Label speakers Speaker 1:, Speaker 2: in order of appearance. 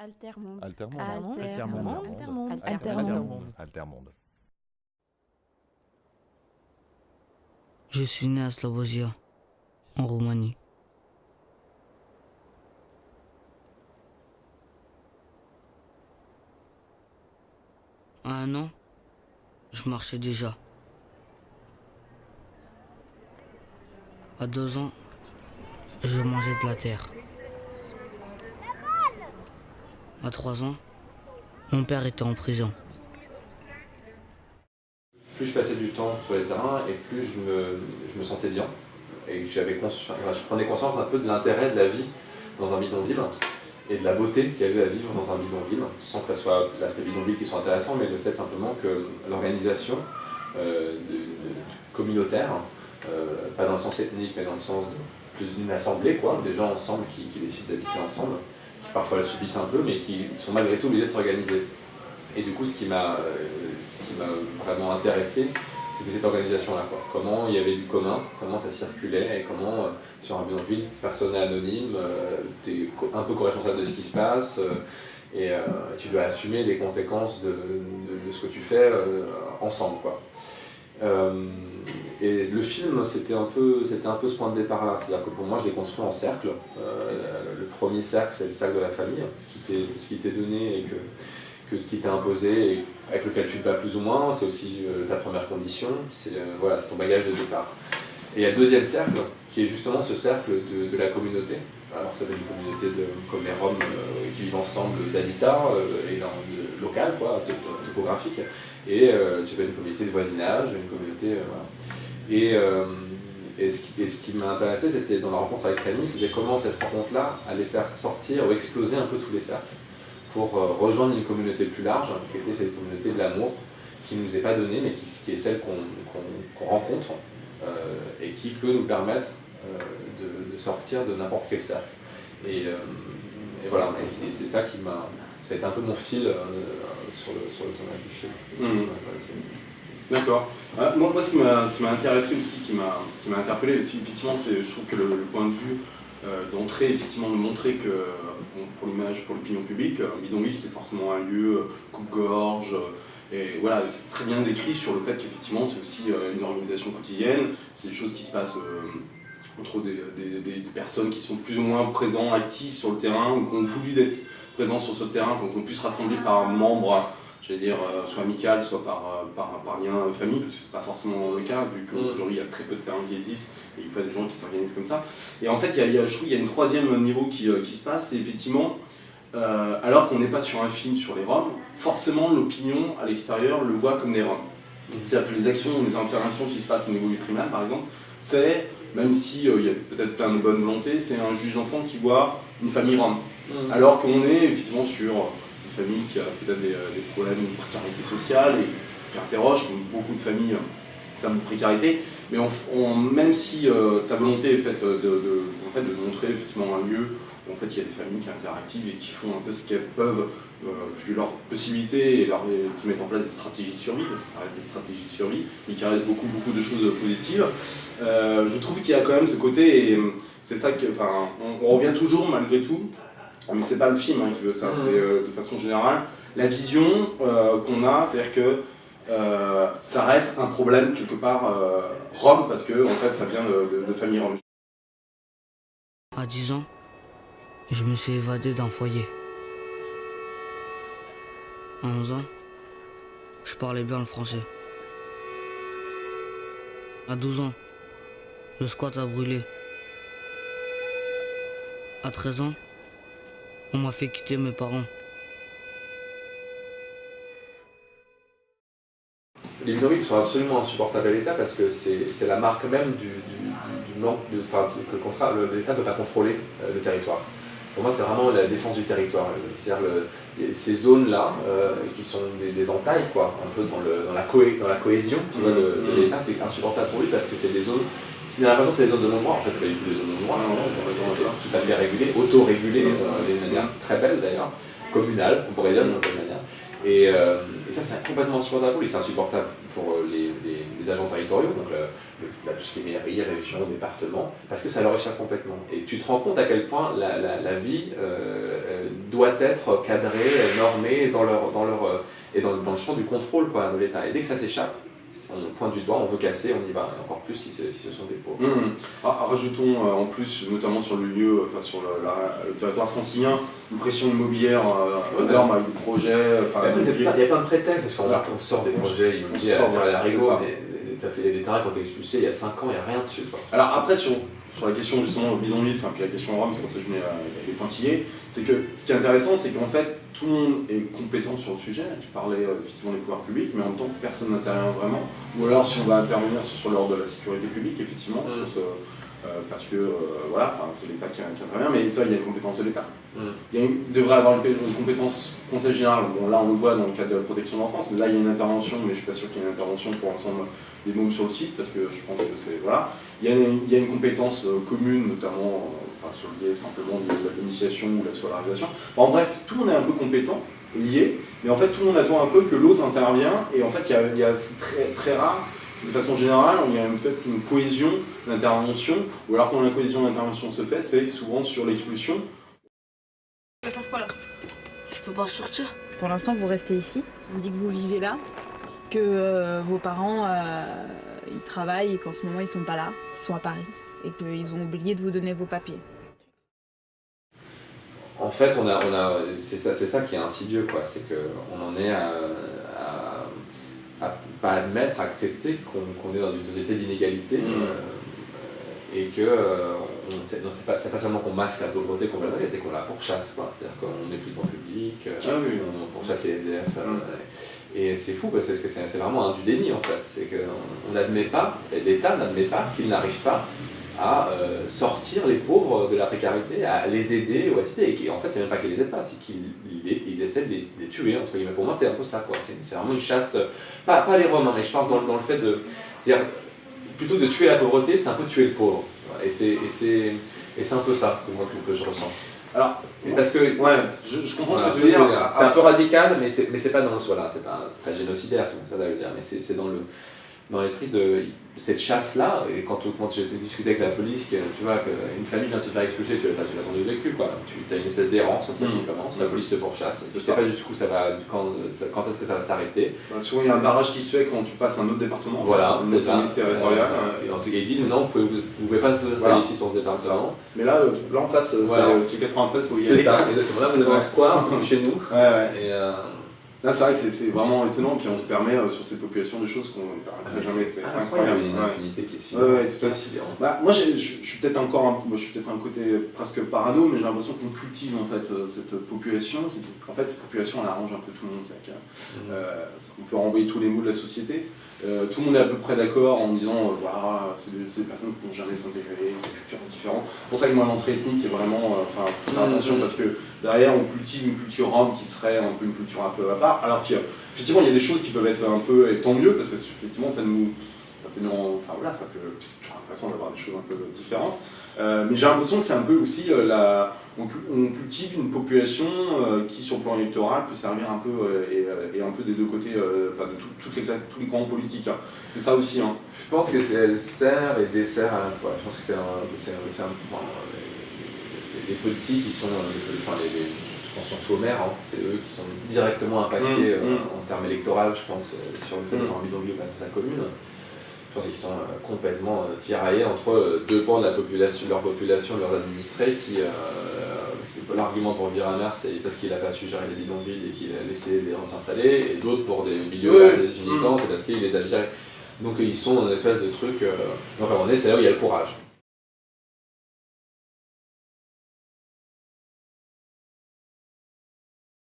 Speaker 1: Altermonde.
Speaker 2: Altermonde.
Speaker 1: Altermonde.
Speaker 3: Altermonde.
Speaker 1: Altermonde.
Speaker 2: Altermonde.
Speaker 4: Je suis né à Slavosia, en Roumanie. À un an, je marchais déjà. À deux ans, je mangeais de la terre. À trois ans, mon père était en prison.
Speaker 5: plus je passais du temps sur les terrains et plus je me, sentais bien. Et je prenais conscience un peu de l'intérêt de la vie dans un bidonville et de la beauté qu'il y avait à vivre dans un bidonville, sans que ce soit l'aspect bidonville qui soit intéressant, mais le fait simplement que l'organisation euh, communautaire, euh, pas dans le sens ethnique, mais dans le sens d'une assemblée, quoi, des gens ensemble qui décident d'habiter ensemble, qui parfois le subissent un peu, mais qui sont malgré tout obligés de s'organiser. Et du coup, ce qui m'a euh, vraiment intéressé, c'était cette organisation-là. Comment il y avait du commun, comment ça circulait, et comment, euh, sur un bidonville, personne n'est anonyme, tu es un peu co-responsable de ce qui se passe, euh, et euh, tu dois assumer les conséquences de, de- de ce que tu fais euh, ensemble. Quoi. Et le film, c'était un, peu, un peu ce point de départ-là. C'est-à-dire que pour moi, je l'ai construit en cercle. Euh, le premier cercle, c'est le cercle de la famille, ce qui t'est- donné et que qui t'est imposé et avec lequel tu te bats plus ou moins, c'est aussi euh, ta première condition, c'est euh, c'est ton bagage de départ. Et il y a le deuxième cercle, qui est justement ce cercle de, la communauté. Alors ça peut être une communauté de, comme les Roms qui vivent ensemble d'habitat et dans, local, quoi, topographique, et euh, tu peux être une communauté de voisinage, une communauté... Et, euh, et ce qui, m'a intéressé, c'était dans la rencontre avec Camille, c'était comment cette rencontre-là allait faire sortir ou exploser un peu tous les cercles pour euh, rejoindre une communauté plus large, qui était cette communauté de l'amour, qui ne nous est pas donnée, mais qui, qui est celle qu'on rencontre euh, et qui peut nous permettre euh, de, de sortir de n'importe quel cercle. Et, et voilà, et c'est ça qui m'a. Ça a été un peu mon fil sur, le, sur le tournage du film.
Speaker 6: D'accord. Euh, moi, moi, ce qui m'a intéressé aussi, qui m'a interpellé aussi, effectivement, c'est je trouve que le, point de vue euh, d'entrée, effectivement, de montrer que pour l'image, pour l'opinion publique, un bidonville, c'est forcément un lieu euh, coupe-gorge. euh, et voilà, c'est très bien décrit sur le fait qu'effectivement, c'est aussi euh, une organisation quotidienne. C'est des choses qui se passent euh, entre des, des- des- personnes qui sont plus ou moins présents, actifs sur le terrain, ou qui ont voulu d'être présents sur ce terrain, enfin, qu'on puisse rassembler par membre j'allais dire, euh, soit amical, soit par, euh, par, par lien euh, famille, parce que c'est pas forcément le cas, vu qu'aujourd'hui il y a très peu de terrains qui existent, et il faut des gens qui s'organisent comme ça. Et en fait, il y a, il y a- je trouve qu'il y a une troisième niveau qui, qui se passe, c'est effectivement, euh, alors qu'on n'est pas sur un film sur les Roms, forcément l'opinion à l'extérieur le voit comme des Roms. C'est-à-dire que les actions, les interventions qui se passent au niveau du tribunal, par exemple, c'est, même si euh, il y a peut-être plein de bonne volonté, c'est un juge d'enfant qui voit une famille Rom. Alors qu'on est effectivement sur une famille qui a peut-être des, euh, des problèmes de précarité sociale et qui interroge, comme beaucoup de familles, euh, en termes de précarité. Mais même si euh, ta volonté est faite de, montrer effectivement un lieu où en fait, il y a des familles qui sont interactives et qui font un peu ce qu'elles peuvent, vu leurs possibilités, et, qui mettent en place des stratégies de survie, parce que ça reste des stratégies de survie, mais qui restent beaucoup, beaucoup de choses positives. Je trouve qu'il y a quand même ce côté, et c'est ça que, on revient toujours malgré tout, mais c'est pas le film hein, qui veut ça,
Speaker 5: Mhm.
Speaker 6: c'est euh, de façon générale la vision euh, qu'on a, c'est-à-dire que euh, ça reste un problème quelque part euh, Rome parce que en fait ça vient de, de, de famille Rome.
Speaker 4: À 10 ans, je me suis évadé d'un foyer. À 11 ans, je parlais bien le français. À 12 ans, le squat a brûlé. À 13 ans, on m'a fait quitter mes parents.
Speaker 5: Les bidonvilles sont absolument insupportables à l'État parce que c'est c'est la marque même du, du- du- du manque, de, enfin, que le contrat- le- l'État ne peut pas contrôler euh, le territoire. Pour moi, c'est vraiment la défense du territoire. C'est-à-dire ces zones-là, euh, qui sont des, des entailles, quoi, un peu dans, le- dans la, cohé- dans la cohésion tu vois, de, de
Speaker 6: Mhm.
Speaker 5: l'État, c'est insupportable pour lui parce que c'est des zones. Il a l'impression que c'est des zones de non-droit. En fait, c'est pas du tout des zones de non-droit.
Speaker 6: Non, non, complètement
Speaker 5: c'est tout à fait régulé, auto-régulé, euh, d'une manière très belle d'ailleurs, communale, on pourrait dire d'une certaine manière. Et, euh, et ça, c'est complètement insupportable. Et c'est insupportable pour euh, les, les- les agents territoriaux, donc le- le- bah, tout ce qui est mairie, région, département, parce que ça leur échappe complètement. Et tu te rends compte à quel point la, la- la vie euh, doit être cadrée, normée dans leur, dans leur, et dans, dans le champ du contrôle quoi, de l'État. Et dès que ça s'échappe, on pointe du doigt, on veut casser, on y va, et encore plus si, si ce sont des pauvres.
Speaker 6: Ah, rajoutons euh, en plus, notamment sur le lieu, enfin sur le, la- le territoire francilien, une pression immobilière euh,
Speaker 5: Ouais.
Speaker 6: énorme avec des projets.
Speaker 5: il y a plein de prétextes, parce qu'on sort des projets immobiliers
Speaker 6: sort,
Speaker 5: à
Speaker 6: ouais,
Speaker 5: la
Speaker 6: c'est
Speaker 5: rigo,
Speaker 6: ça.
Speaker 5: mais ça fait des terrains qui ont été expulsés il y a 5 ans, il n'y a rien dessus. Quoi.
Speaker 6: Alors après, sur, sur la question justement bidonville, enfin puis la question Rome, c'est pour ça que je mets euh, les pointillés, c'est que ce qui est intéressant, c'est qu'en fait, tout le monde est compétent sur le sujet. Tu parlais euh, effectivement des pouvoirs publics, mais en même temps, personne n'intervient vraiment. Ou alors, si on va intervenir sur, l'ordre de la sécurité publique, effectivement,
Speaker 5: Mm.
Speaker 6: sur ce, euh, parce que euh, voilà, c'est l'État qui, qui intervient, mais ça, il y a une compétence de l'État.
Speaker 5: Mm.
Speaker 6: Il, y devrait avoir une, compétence conseil général. Bon, là, on le voit dans le cadre de la protection de l'enfance. Là, il y a une intervention, mais je suis pas sûr qu'il y ait une intervention pour l'ensemble des mômes sur le site, parce que je pense que c'est voilà. Il y a une, compétence euh, commune, notamment euh, sur le biais simplement de, la l'initiation ou la scolarisation. En bref, tout le monde est un peu compétent, lié, mais en fait, tout le monde attend un peu que l'autre intervient, et en fait, il y a, très, très rare. De façon générale, il y a une cohésion d'intervention, ou alors quand la cohésion d'intervention se fait, c'est souvent sur l'expulsion,
Speaker 4: Je peux pas sortir.
Speaker 1: Pour l'instant, vous restez ici. On dit que vous vivez là, que euh, vos parents euh, ils travaillent et qu'en ce moment ils sont pas là, ils sont à Paris et qu'ils ont oublié de vous donner vos papiers.
Speaker 5: En fait, on a, on a, c'est ça, qui est insidieux, quoi. C'est qu'on en est à, à, à pas admettre, à accepter qu'on est dans une société d'inégalité
Speaker 6: Mm.
Speaker 5: euh, et que euh, c'est, pas, pas seulement qu'on masque la pauvreté complètement, c'est qu'on la pourchasse. C'est-à-dire qu'on n'est plus dans le public, euh,
Speaker 6: Ah oui.
Speaker 5: on pourchasse les SDF. euh,
Speaker 6: Mm.
Speaker 5: et c'est fou parce que c'est, vraiment un du déni, en fait. C'est qu'on n'admet pas, l'État n'admet pas qu'il n'arrive pas à euh, sortir les pauvres de la précarité, à les aider ou assister. Et en fait, c'est même pas qu'ils les aident pas, c'est qu'ils ils, ils essaient de les, tuer, entre guillemets. Pour moi, c'est un peu ça, quoi. C'est, vraiment une chasse, pas, pas les Roms, hein, mais je pense dans, le- dans le fait de. C'est-à-dire, plutôt que de tuer la pauvreté, c'est un peu tuer le pauvre. Et c'est, un peu ça que moi que, que je ressens.
Speaker 6: Alors,
Speaker 5: parce que.
Speaker 6: ouais, je, je comprends
Speaker 5: Voilà,
Speaker 6: ce que tu veux dire.
Speaker 5: C'est un peu radical, mais c'est, pas dans le. Voilà, c'est pas, pas génocidaire, ça veux dire, mais c'est dans le dans l'esprit de cette chasse-là, et quand, quand j'ai discuté avec la police, que, tu vois, qu'une famille vient de se faire expulser, tu as l'impression du vécu, quoi. Tu as une espèce d'errance comme ça qui
Speaker 6: Mm.
Speaker 5: commence, la police te pourchasse, tu
Speaker 6: C'est
Speaker 5: sais
Speaker 6: ça.
Speaker 5: pas jusqu'où ça va, quand, quand est-ce que ça va s'arrêter.
Speaker 6: Bah, souvent, il y a un barrage qui se fait quand tu passes un autre département.
Speaker 5: Voilà,
Speaker 6: une
Speaker 5: c'est ça.
Speaker 6: territoriale.
Speaker 5: Euh, et en tout cas, ils disent, non, vous pouvez, vous pouvez pas s'installer
Speaker 6: Voilà.
Speaker 5: ici sur ce département.
Speaker 6: Mais là, euh, là en face, euh,
Speaker 5: Voilà.
Speaker 6: c'est c'est 93 pour y
Speaker 5: C'est
Speaker 6: aller.
Speaker 5: ça, exactement. Là, vous avez un square, c'est comme chez nous.
Speaker 6: Ouais, ouais.
Speaker 5: Et, euh,
Speaker 6: Là, c'est vrai que c'est- vraiment étonnant, puis on se permet euh, sur cette population des choses qu'on ne permettrait jamais. C'est incroyable.
Speaker 5: Il y a une
Speaker 6: ouais.
Speaker 5: impunité qui est si,
Speaker 6: Ouais, ouais, tout à
Speaker 5: sidérante.
Speaker 6: Bah, moi, je suis peut-être encore un, moi, je suis peut-être un côté presque parano, mais j'ai l'impression qu'on cultive en fait euh, cette population. En fait, cette population, elle arrange un peu tout le monde. que, euh, on peut renvoyer tous les mots de la société. Euh, tout le monde est à peu près d'accord en disant euh, voilà, c'est des, personnes qui ne vont jamais s'intégrer, c'est des cultures différentes. C'est pour ça que moi, l'entrée ethnique est vraiment. euh, Enfin, faut faire
Speaker 5: Mhm.
Speaker 6: attention parce que derrière, on cultive une culture rome qui serait un peu une culture un peu à part. Alors qu'effectivement, il y a des choses qui peuvent être un peu. Et tant mieux parce que effectivement, ça nous. Peut rendre- enfin voilà, ça peut, c'est toujours intéressant d'avoir des choses un peu différentes. Euh, mais j'ai l'impression que c'est un peu aussi euh, la, on, cu- on cultive une population euh, qui, sur le plan électoral, peut servir un peu et, et un peu des deux côtés, enfin de tout- toutes les classes, tous les courants politiques. hein. C'est ça aussi. Hein.
Speaker 5: Je pense que c'est elle sert et dessert à la fois. Je pense que c'est un, c'est un, c'est un- bon, les, les politiques qui sont, enfin les, les- je pense surtout aux maires, hein, c'est eux qui sont directement impactés
Speaker 6: Mm,
Speaker 5: euh,
Speaker 6: mm.
Speaker 5: en termes électoraux, je pense, euh, sur le fait
Speaker 6: Mm.
Speaker 5: d'avoir un bidonville dans sa commune. Je pense qu'ils sont euh, complètement euh, tiraillés entre euh, deux pans de la population, leur population, leurs administrés, qui, l'argument pour maire, c'est parce qu'il n'a pas su gérer les bidonvilles et qu'il a laissé les gens s'installer, et d'autres pour des milieux assez militants, c'est parce qu'il les a virés. Donc ils sont dans une espèce de truc. Euh... Donc à un moment donné, c'est là où il y a le courage.